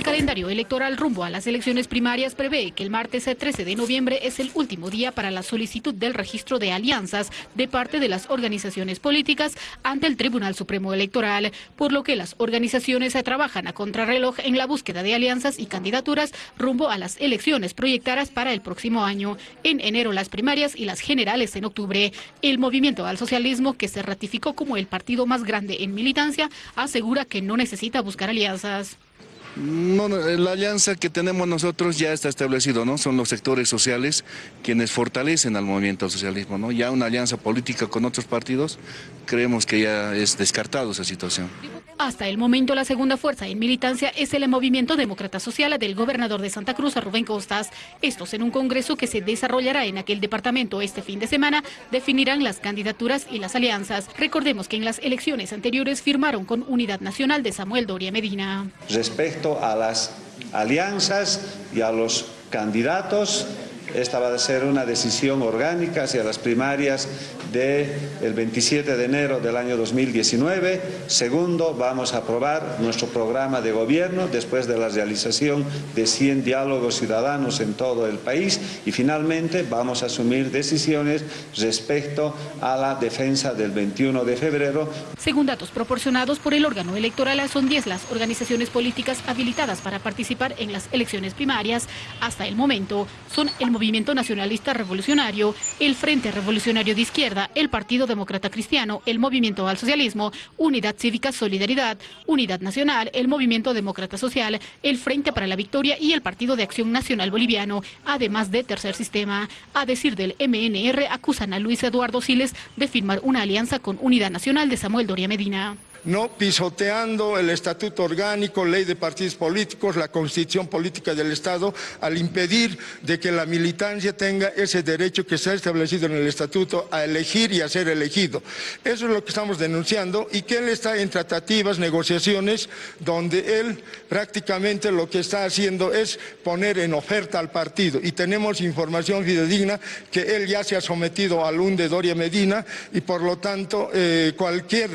El calendario electoral rumbo a las elecciones primarias prevé que el martes 13 de noviembre es el último día para la solicitud del registro de alianzas de parte de las organizaciones políticas ante el Tribunal Supremo Electoral, por lo que las organizaciones trabajan a contrarreloj en la búsqueda de alianzas y candidaturas rumbo a las elecciones proyectadas para el próximo año. En enero las primarias y las generales en octubre. El movimiento al socialismo, que se ratificó como el partido más grande en militancia, asegura que no necesita buscar alianzas. No, la alianza que tenemos nosotros ya está establecido, ¿no? Son los sectores sociales quienes fortalecen al movimiento al socialismo, ¿no? Ya una alianza política con otros partidos, creemos que ya es descartado esa situación. Hasta el momento la segunda fuerza en militancia es el Movimiento Demócrata Social del gobernador de Santa Cruz, Rubén Costas. Estos en un congreso que se desarrollará en aquel departamento este fin de semana definirán las candidaturas y las alianzas. Recordemos que en las elecciones anteriores firmaron con Unidad Nacional de Samuel Doria Medina. Respecto a las alianzas y a los candidatos, esta va a ser una decisión orgánica hacia las primarias del 27 de enero del año 2019. Segundo, vamos a aprobar nuestro programa de gobierno después de la realización de 100 diálogos ciudadanos en todo el país. Y finalmente, vamos a asumir decisiones respecto a la defensa del 21 de febrero. Según datos proporcionados por el órgano electoral, son 10 las organizaciones políticas habilitadas para participar en las elecciones primarias. Hasta el momento, son el Movimiento Nacionalista Revolucionario, el Frente Revolucionario de Izquierda, el Partido Demócrata Cristiano, el Movimiento al Socialismo, Unidad Cívica Solidaridad, Unidad Nacional, el Movimiento Demócrata Social, el Frente para la Victoria y el Partido de Acción Nacional Boliviano, además de Tercer Sistema. A decir del MNR, acusan a Luis Eduardo Siles de firmar una alianza con Unidad Nacional de Samuel Doria Medina no pisoteando el estatuto orgánico, ley de partidos políticos, la constitución política del Estado, al impedir de que la militancia tenga ese derecho que se ha establecido en el estatuto a elegir y a ser elegido. Eso es lo que estamos denunciando y que él está en tratativas, negociaciones, donde él prácticamente lo que está haciendo es poner en oferta al partido y tenemos información fidedigna que él ya se ha sometido al UNDE Doria Medina y por lo tanto eh, cualquier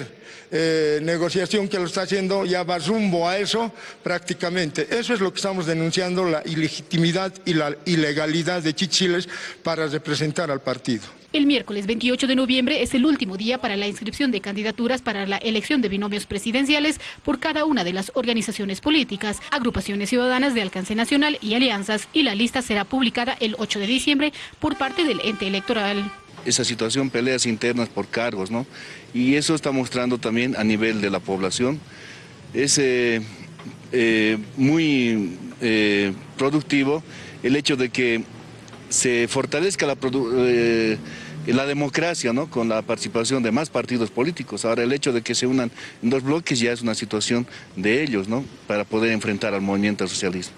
eh, negociación que lo está haciendo ya va rumbo a eso prácticamente. Eso es lo que estamos denunciando, la ilegitimidad y la ilegalidad de Chichiles para representar al partido. El miércoles 28 de noviembre es el último día para la inscripción de candidaturas para la elección de binomios presidenciales por cada una de las organizaciones políticas, agrupaciones ciudadanas de alcance nacional y alianzas, y la lista será publicada el 8 de diciembre por parte del ente electoral esa situación, peleas internas por cargos, ¿no? Y eso está mostrando también a nivel de la población. Es eh, eh, muy eh, productivo el hecho de que se fortalezca la, la democracia ¿no? con la participación de más partidos políticos. Ahora el hecho de que se unan en dos bloques ya es una situación de ellos ¿no? para poder enfrentar al movimiento socialismo.